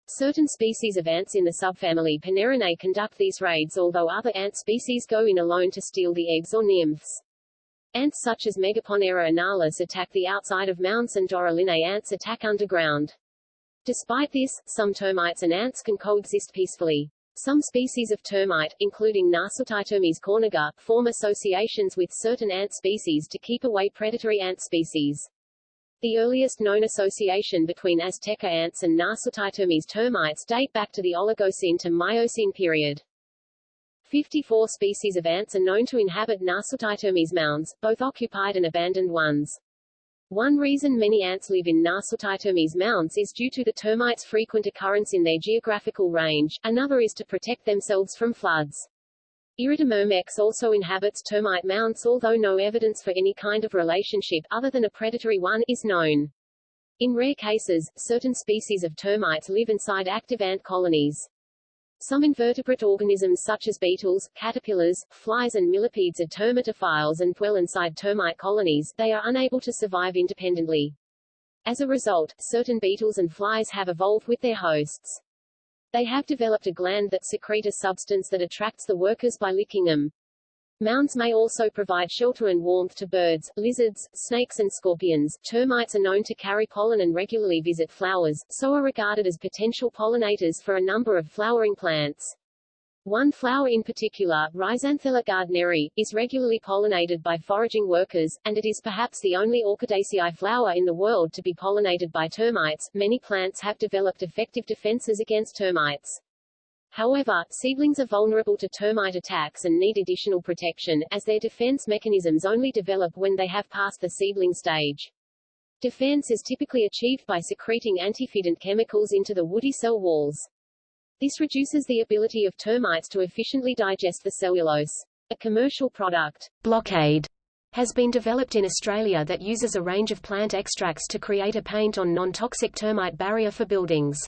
S1: Certain species of ants in the subfamily Ponerinae conduct these raids although other ant species go in alone to steal the eggs or nymphs. Ants such as Megaponera analis attack the outside of mounds and Dorylinae ants attack underground. Despite this, some termites and ants can coexist peacefully. Some species of termite, including Nasutitermes corniger, form associations with certain ant species to keep away predatory ant species. The earliest known association between Azteca ants and Nasutitermes termites date back to the Oligocene to Miocene period. 54 species of ants are known to inhabit Nasutitermes mounds, both occupied and abandoned ones. One reason many ants live in Nasutitermes mounds is due to the termites' frequent occurrence in their geographical range, another is to protect themselves from floods. Iridomyrmex also inhabits termite mounds although no evidence for any kind of relationship other than a predatory one is known. In rare cases, certain species of termites live inside active ant colonies. Some invertebrate organisms such as beetles, caterpillars, flies and millipedes are termitophiles and dwell inside termite colonies, they are unable to survive independently. As a result, certain beetles and flies have evolved with their hosts. They have developed a gland that secrete a substance that attracts the workers by licking them. Mounds may also provide shelter and warmth to birds, lizards, snakes and scorpions. Termites are known to carry pollen and regularly visit flowers, so are regarded as potential pollinators for a number of flowering plants. One flower in particular, Rhizanthella gardneri, is regularly pollinated by foraging workers, and it is perhaps the only Orchidaceae flower in the world to be pollinated by termites. Many plants have developed effective defenses against termites. However, seedlings are vulnerable to termite attacks and need additional protection, as their defense mechanisms only develop when they have passed the seedling stage. Defense is typically achieved by secreting antifeedant chemicals into the woody cell walls. This reduces the ability of termites to efficiently digest the cellulose. A commercial product,
S2: Blockaid, has been developed in Australia that uses a range of plant extracts to create a paint on non-toxic termite barrier for buildings.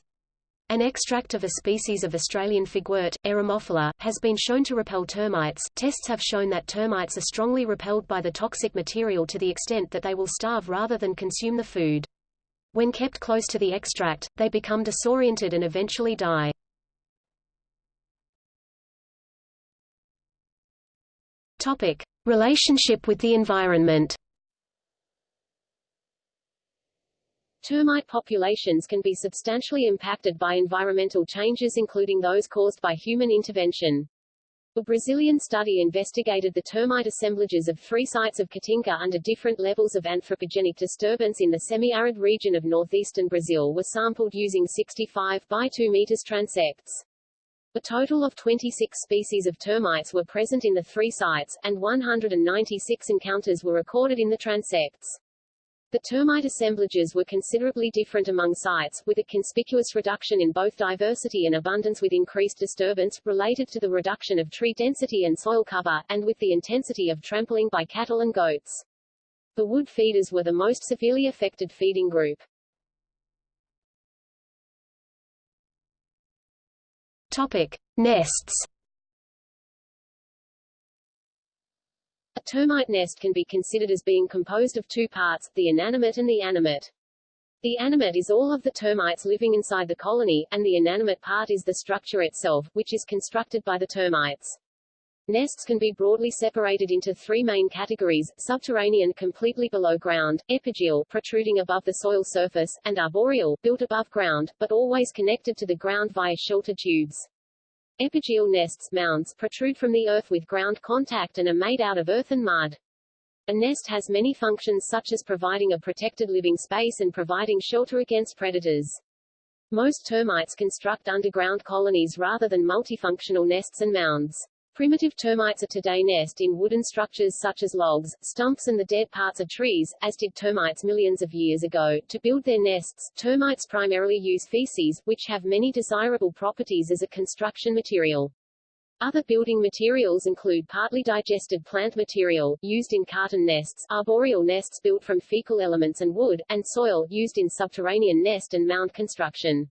S2: An extract of a species of Australian figwort, Eremophila, has been shown to repel termites. Tests have shown that termites are strongly repelled by the toxic material to the extent that they will starve rather than consume the food. When kept close to the extract, they become disoriented and eventually die. Topic: Relationship with the environment.
S1: Termite populations can be substantially impacted by environmental changes including those caused by human intervention. A Brazilian study investigated the termite assemblages of three sites of Caatinga under different levels of anthropogenic disturbance in the semi-arid region of northeastern Brazil were sampled using 65 by 2 meters transects. A total of 26 species of termites were present in the three sites, and 196 encounters were recorded in the transects. The termite assemblages were considerably different among sites, with a conspicuous reduction in both diversity and abundance with increased disturbance, related to the reduction of tree density and soil cover, and with the intensity of trampling by cattle and goats. The wood feeders were the most severely affected feeding group.
S2: Topic: Nests.
S1: Termite nest can be considered as being composed of two parts, the inanimate and the animate. The animate is all of the termites living inside the colony, and the inanimate part is the structure itself, which is constructed by the termites. Nests can be broadly separated into three main categories, subterranean completely below ground, epigeal protruding above the soil surface, and arboreal built above ground, but always connected to the ground via shelter tubes. Epigeal nests mounds protrude from the earth with ground contact and are made out of earth and mud. A nest has many functions such as providing a protected living space and providing shelter against predators. Most termites construct underground colonies rather than multifunctional nests and mounds. Primitive termites are today nest in wooden structures such as logs, stumps and the dead parts of trees, as did termites millions of years ago. To build their nests, termites primarily use feces, which have many desirable properties as a construction material. Other building materials include partly digested plant material, used in carton nests, arboreal nests built from fecal elements and wood, and soil, used in subterranean nest and mound construction.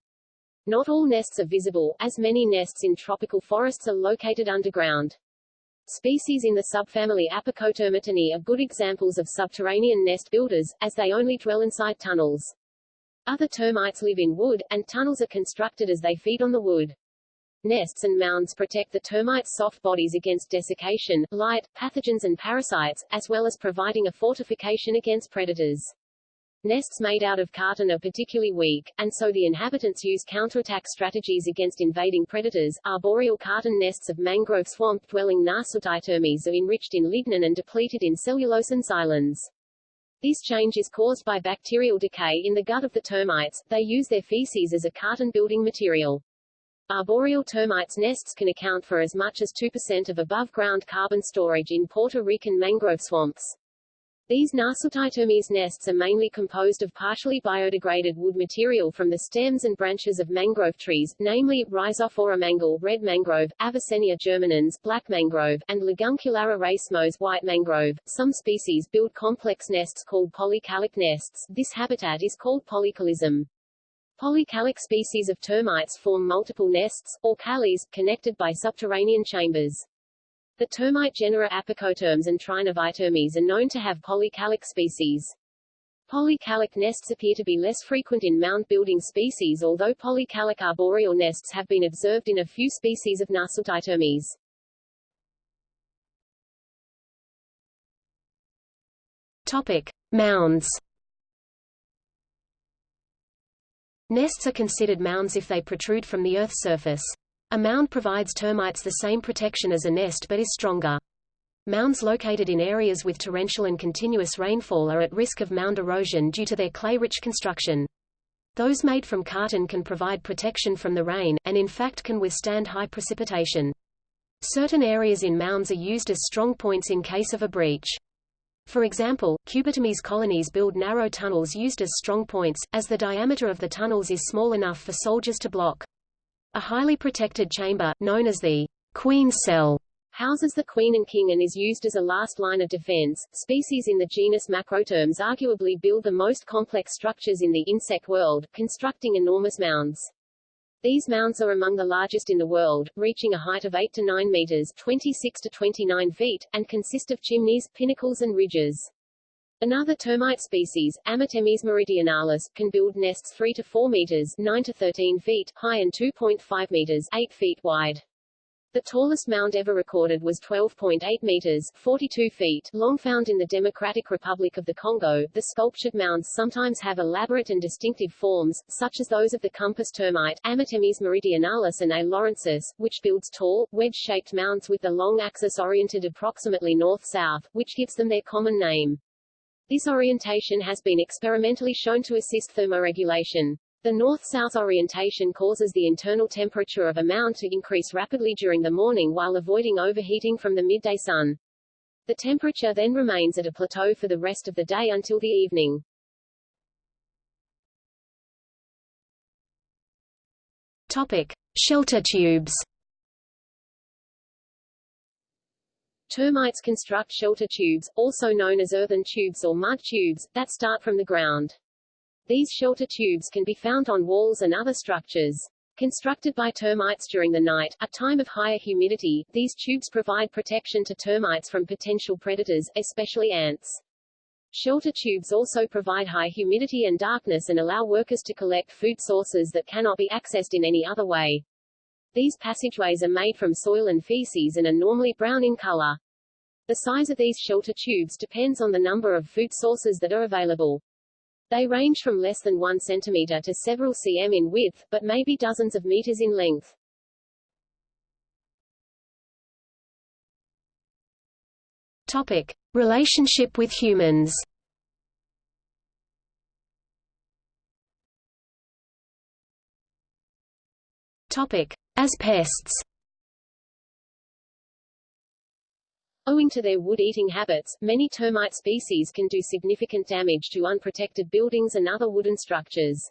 S1: Not all nests are visible, as many nests in tropical forests are located underground. Species in the subfamily Apicotermitinae are good examples of subterranean nest builders, as they only dwell inside tunnels. Other termites live in wood, and tunnels are constructed as they feed on the wood. Nests and mounds protect the termites' soft bodies against desiccation, light, pathogens and parasites, as well as providing a fortification against predators. Nests made out of carton are particularly weak, and so the inhabitants use counterattack strategies against invading predators. Arboreal carton nests of mangrove swamp-dwelling Nasutitermes are enriched in lignin and depleted in cellulose and xylans. This change is caused by bacterial decay in the gut of the termites. They use their feces as a carton building material. Arboreal termites' nests can account for as much as 2% of above-ground carbon storage in Puerto Rican mangrove swamps. These Nasutitermes nests are mainly composed of partially biodegraded wood material from the stems and branches of mangrove trees, namely, Rhizophora mangle red mangrove, Avicennia germinans black mangrove, and Laguncularia racemosa white mangrove. Some species build complex nests called polycalic nests. This habitat is called polycalism. Polycalic species of termites form multiple nests, or calies, connected by subterranean chambers. The termite genera Apicotermes and Trinervitermes are known to have polycalic species. Polycalic nests appear to be less frequent in mound-building species although polycalic arboreal nests have been observed in a few species of Nasutitermes.
S2: Topic. Mounds Nests are considered mounds if they protrude from the Earth's surface. A mound provides termites the same protection as a nest but is stronger. Mounds located in areas with torrential and continuous rainfall are at risk of mound erosion due to their clay-rich construction. Those made from carton can provide protection from the rain, and in fact can withstand high precipitation. Certain areas in mounds are used as strong points in case of a breach. For example, Cubitermes colonies build narrow tunnels used as strong points, as the diameter of the tunnels is small enough for soldiers to block. A highly protected chamber, known as the queen cell, houses the queen and king and is used as a last line of defense. Species in the genus Macrotermes arguably build the most complex structures in the insect world, constructing enormous mounds. These mounds are among the largest in the world, reaching a height of 8 to 9 meters 26 to 29 feet, and consist of chimneys, pinnacles and ridges. Another termite species, Amitermes meridionalis, can build nests 3 to 4 meters 9 to 13 feet high and 2.5 meters 8 feet wide. The tallest mound ever recorded was 12.8 meters 42 feet long found in the Democratic Republic of the Congo. The sculptured mounds sometimes have elaborate and distinctive forms, such as those of the compass termite Amitermes meridionalis and A. laurensis, which builds tall, wedge-shaped mounds with the long axis oriented approximately north-south, which gives them their common name. This orientation has been experimentally shown to assist thermoregulation. The north-south orientation causes the internal temperature of a mound to increase rapidly during the morning while avoiding overheating from the midday sun. The temperature then remains at a plateau for the rest of the day until the evening. Topic: Shelter tubes.
S1: Termites construct shelter tubes, also known as earthen tubes or mud tubes, that start from the ground. These shelter tubes can be found on walls and other structures. Constructed by termites during the night, a time of higher humidity, these tubes provide protection to termites from potential predators, especially ants. Shelter tubes also provide high humidity and darkness and allow workers to collect food sources that cannot be accessed in any other way. These passageways are made from soil and feces and are normally brown in color. The size of these shelter tubes depends on the number of food sources that are available. They range from less than 1 cm to several cm in width, but may be dozens of meters in length.
S2: Topic: Relationship with humans. Topic: As pests.
S1: Owing to their wood-eating habits, many termite species can do significant damage to unprotected buildings and other wooden structures.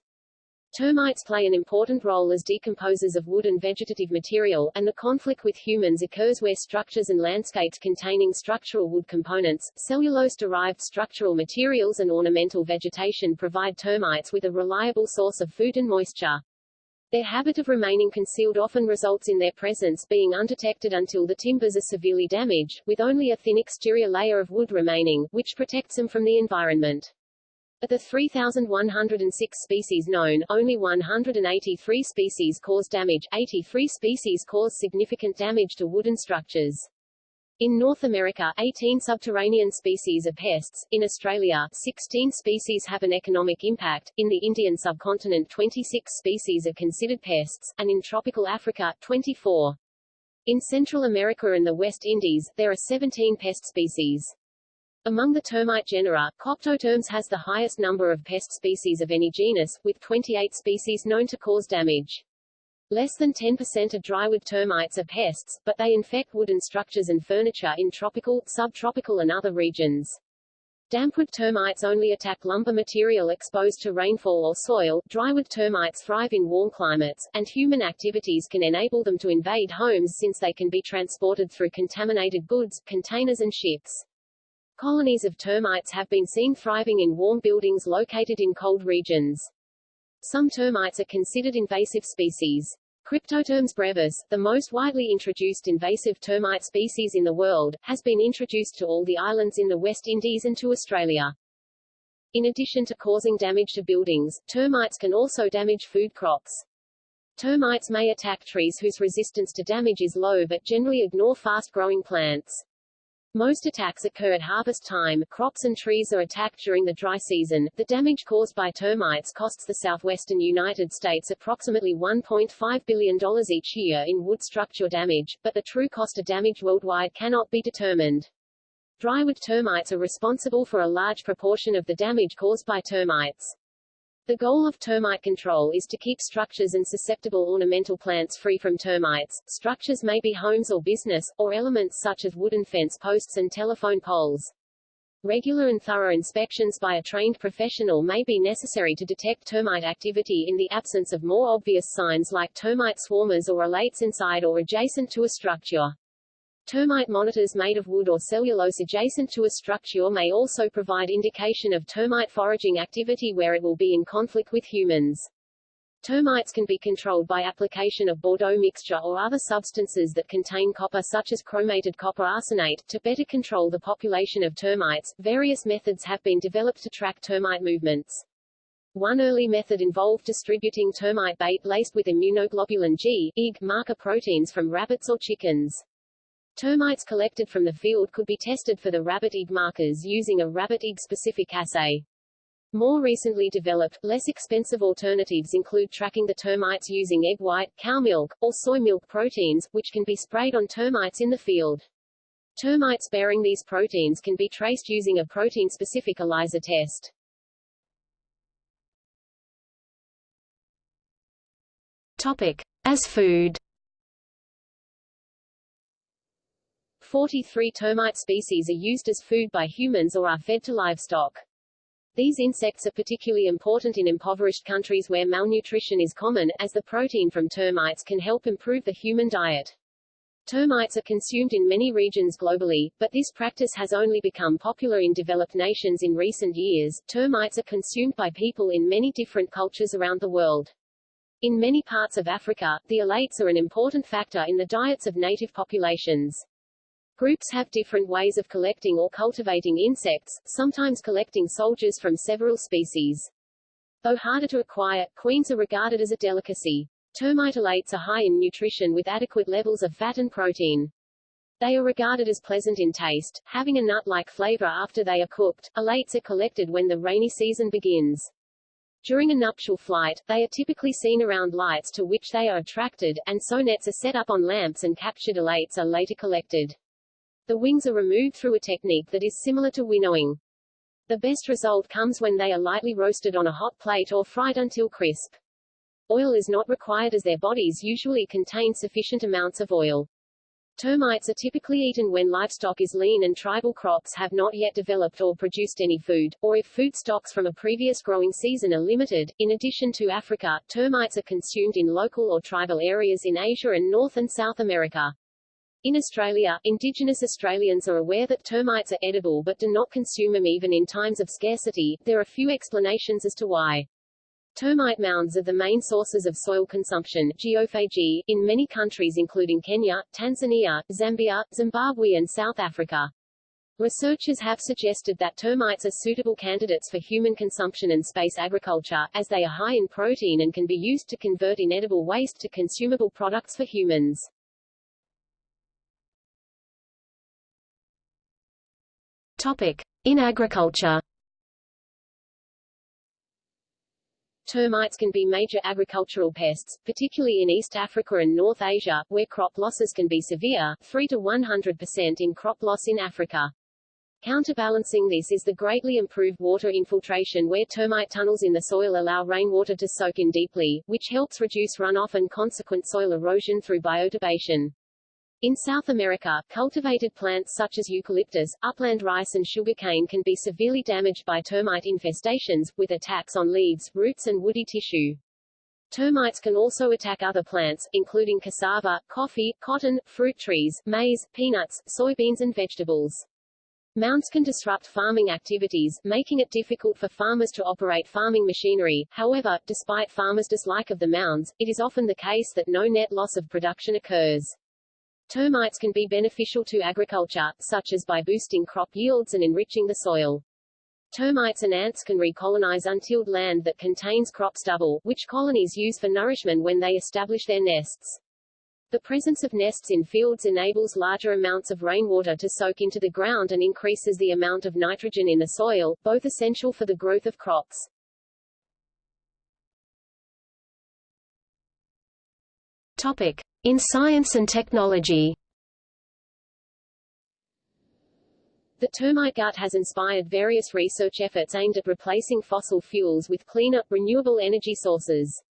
S1: Termites play an important role as decomposers of wood and vegetative material, and the conflict with humans occurs where structures and landscapes containing structural wood components, cellulose-derived structural materials and ornamental vegetation provide termites with a reliable source of food and moisture. Their habit of remaining concealed often results in their presence being undetected until the timbers are severely damaged, with only a thin exterior layer of wood remaining, which protects them from the environment. Of the 3,106 species known, only 183 species cause damage, 83 species cause significant damage to wooden structures. In North America, 18 subterranean species are pests, in Australia, 16 species have an economic impact, in the Indian subcontinent 26 species are considered pests, and in tropical Africa, 24. In Central America and the West Indies, there are 17 pest species. Among the termite genera, Coptotermes has the highest number of pest species of any genus, with 28 species known to cause damage. Less than 10% of drywood termites are pests, but they infect wooden structures and furniture in tropical, subtropical and other regions. Dampwood termites only attack lumber material exposed to rainfall or soil, drywood termites thrive in warm climates, and human activities can enable them to invade homes since they can be transported through contaminated goods, containers and ships. Colonies of termites have been seen thriving in warm buildings located in cold regions. Some termites are considered invasive species. Cryptotermes brevis, the most widely introduced invasive termite species in the world, has been introduced to all the islands in the West Indies and to Australia. In addition to causing damage to buildings, termites can also damage food crops. Termites may attack trees whose resistance to damage is low but generally ignore fast-growing plants. Most attacks occur at harvest time. Crops and trees are attacked during the dry season. The damage caused by termites costs the southwestern United States approximately $1.5 billion each year in wood structure damage, but the true cost of damage worldwide cannot be determined. Drywood termites are responsible for a large proportion of the damage caused by termites. The goal of termite control is to keep structures and susceptible ornamental plants free from termites. Structures may be homes or business, or elements such as wooden fence posts and telephone poles. Regular and thorough inspections by a trained professional may be necessary to detect termite activity in the absence of more obvious signs like termite swarmers or alates inside or adjacent to a structure. Termite monitors made of wood or cellulose adjacent to a structure may also provide indication of termite foraging activity where it will be in conflict with humans. Termites can be controlled by application of Bordeaux mixture or other substances that contain copper such as chromated copper arsenate. To better control the population of termites, various methods have been developed to track termite movements. One early method involved distributing termite bait laced with immunoglobulin G, marker proteins from rabbits or chickens. Termites collected from the field could be tested for the rabbit IgG markers using a rabbit IgG specific assay. More recently developed, less expensive alternatives include tracking the termites using egg white, cow milk, or soy milk proteins, which can be sprayed on termites in the field. Termites bearing these proteins can be traced using a protein-specific ELISA test.
S2: Topic. As food
S1: 43 termite species are used as food by humans or are fed to livestock. These insects are particularly important in impoverished countries where malnutrition is common, as the protein from termites can help improve the human diet. Termites are consumed in many regions globally, but this practice has only become popular in developed nations in recent years. Termites are consumed by people in many different cultures around the world. In many parts of Africa, the alates are an important factor in the diets of native populations. Groups have different ways of collecting or cultivating insects, sometimes collecting soldiers from several species. Though harder to acquire, queens are regarded as a delicacy. Termite alates are high in nutrition with adequate levels of fat and protein. They are regarded as pleasant in taste, having a nut-like flavor after they are cooked. Alates are collected when the rainy season begins. During a nuptial flight, they are typically seen around lights to which they are attracted, and so nets are set up on lamps and captured alates are later collected. The wings are removed through a technique that is similar to winnowing. The best result comes when they are lightly roasted on a hot plate or fried until crisp. Oil is not required as their bodies usually contain sufficient amounts of oil. Termites are typically eaten when livestock is lean and tribal crops have not yet developed or produced any food, or if food stocks from a previous growing season are limited. In addition to Africa, termites are consumed in local or tribal areas in Asia and North and South America. In Australia, Indigenous Australians are aware that termites are edible but do not consume them even in times of scarcity. There are few explanations as to why. Termite mounds are the main sources of soil consumption geophagy, in many countries including Kenya, Tanzania, Zambia, Zimbabwe and South Africa. Researchers have suggested that termites are suitable candidates for human consumption and space agriculture, as they are high in protein and can be used to convert inedible waste to consumable products for humans.
S2: Topic. In agriculture
S1: Termites can be major agricultural pests, particularly in East Africa and North Asia, where crop losses can be severe, 3 to 100% in crop loss in Africa. Counterbalancing this is the greatly improved water infiltration where termite tunnels in the soil allow rainwater to soak in deeply, which helps reduce runoff and consequent soil erosion through bioturbation. In South America, cultivated plants such as eucalyptus, upland rice and sugarcane can be severely damaged by termite infestations, with attacks on leaves, roots and woody tissue. Termites can also attack other plants, including cassava, coffee, cotton, fruit trees, maize, peanuts, soybeans and vegetables. Mounds can disrupt farming activities, making it difficult for farmers to operate farming machinery. However, despite farmers' dislike of the mounds, it is often the case that no net loss of production occurs. Termites can be beneficial to agriculture, such as by boosting crop yields and enriching the soil. Termites and ants can recolonize untilled land that contains crop stubble, which colonies use for nourishment when they establish their nests. The presence of nests in fields enables larger amounts of rainwater to soak into the ground and increases the amount of nitrogen in the soil, both essential for the growth of crops.
S2: Topic: In science and technology.
S1: The termite gut has inspired various research efforts aimed at replacing fossil fuels with cleaner, renewable energy sources.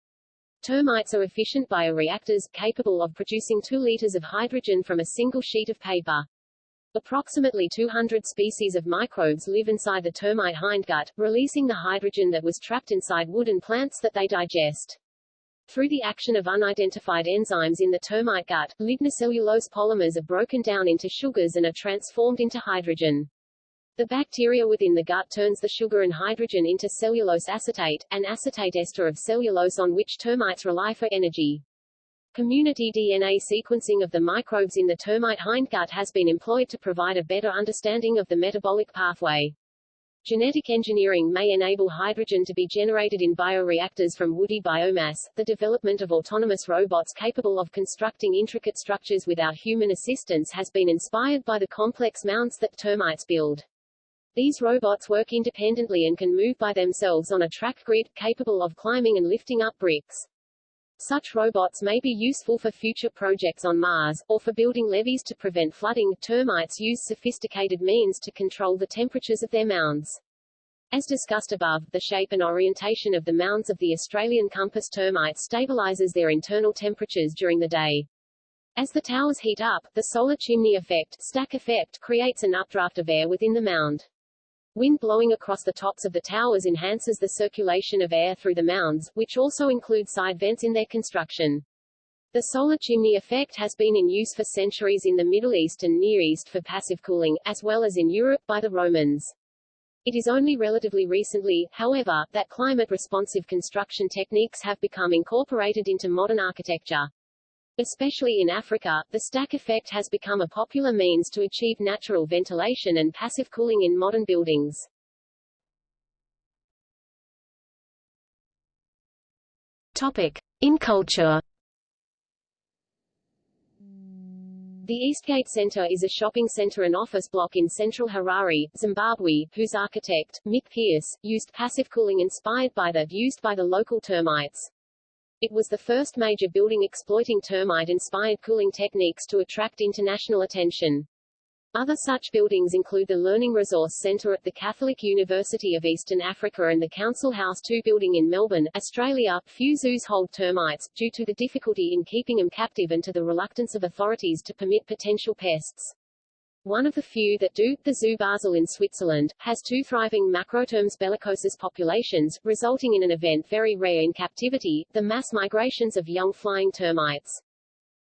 S1: Termites are efficient bioreactors, capable of producing 2 liters of hydrogen from a single sheet of paper. Approximately 200 species of microbes live inside the termite hindgut, releasing the hydrogen that was trapped inside wood and plants that they digest. Through the action of unidentified enzymes in the termite gut, lignocellulose polymers are broken down into sugars and are transformed into hydrogen. The bacteria within the gut turns the sugar and hydrogen into cellulose acetate, an acetate ester of cellulose on which termites rely for energy. Community DNA sequencing of the microbes in the termite hindgut has been employed to provide a better understanding of the metabolic pathway. Genetic engineering may enable hydrogen to be generated in bioreactors from woody biomass. The development of autonomous robots capable of constructing intricate structures without human assistance has been inspired by the complex mounds that termites build. These robots work independently and can move by themselves on a track grid, capable of climbing and lifting up bricks. Such robots may be useful for future projects on Mars, or for building levees to prevent flooding. Termites use sophisticated means to control the temperatures of their mounds. As discussed above, the shape and orientation of the mounds of the Australian compass termite stabilizes their internal temperatures during the day. As the towers heat up, the solar chimney effect, stack effect creates an updraft of air within the mound. Wind blowing across the tops of the towers enhances the circulation of air through the mounds, which also include side vents in their construction. The solar chimney effect has been in use for centuries in the Middle East and Near East for passive cooling, as well as in Europe by the Romans. It is only relatively recently, however, that climate-responsive construction techniques have become incorporated into modern architecture. Especially in Africa, the stack effect has become a popular means to achieve natural ventilation and passive cooling in modern buildings.
S2: Topic. In culture
S1: The Eastgate Centre is a shopping centre and office block in central Harare, Zimbabwe, whose architect, Mick Pearce, used passive cooling inspired by that used by the local termites. It was the first major building exploiting termite-inspired cooling techniques to attract international attention. Other such buildings include the Learning Resource Centre at the Catholic University of Eastern Africa and the Council House 2 building in Melbourne, Australia. Few zoos hold termites, due to the difficulty in keeping them captive and to the reluctance of authorities to permit potential pests. One of the few that do, the Zoo Basel in Switzerland, has two thriving Macrotermes bellicosus populations, resulting in an event very rare in captivity, the mass migrations of young flying termites.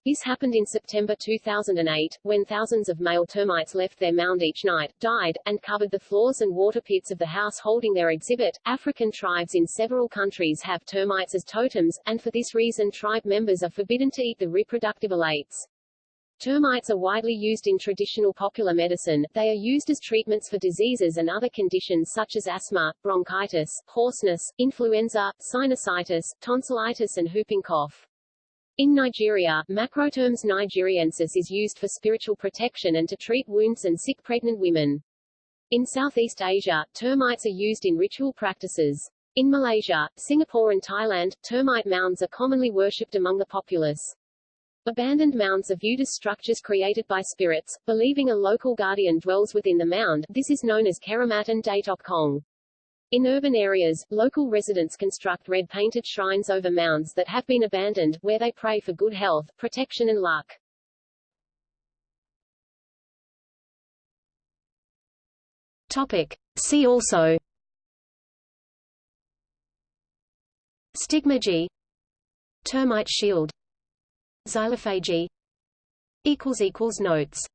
S1: This happened in September 2008, when thousands of male termites left their mound each night, died, and covered the floors and water pits of the house holding their exhibit. African tribes in several countries have termites as totems, and for this reason tribe members are forbidden to eat the reproductive alates. Termites are widely used in traditional popular medicine. They are used as treatments for diseases and other conditions such as asthma, bronchitis, hoarseness, influenza, sinusitis, tonsillitis and whooping cough. In Nigeria, Macrotermes nigeriensis is used for spiritual protection and to treat wounds and sick pregnant women. In Southeast Asia, termites are used in ritual practices. In Malaysia, Singapore and Thailand, termite mounds are commonly worshipped among the populace. Abandoned mounds are viewed as structures created by spirits, believing a local guardian dwells within the mound this is known as Keramat and Datok Kong. In urban areas, local residents construct red-painted shrines over mounds that have been abandoned, where they pray for good health, protection and luck.
S2: Topic. See also Stigmergy Termite shield Xylophagy Notes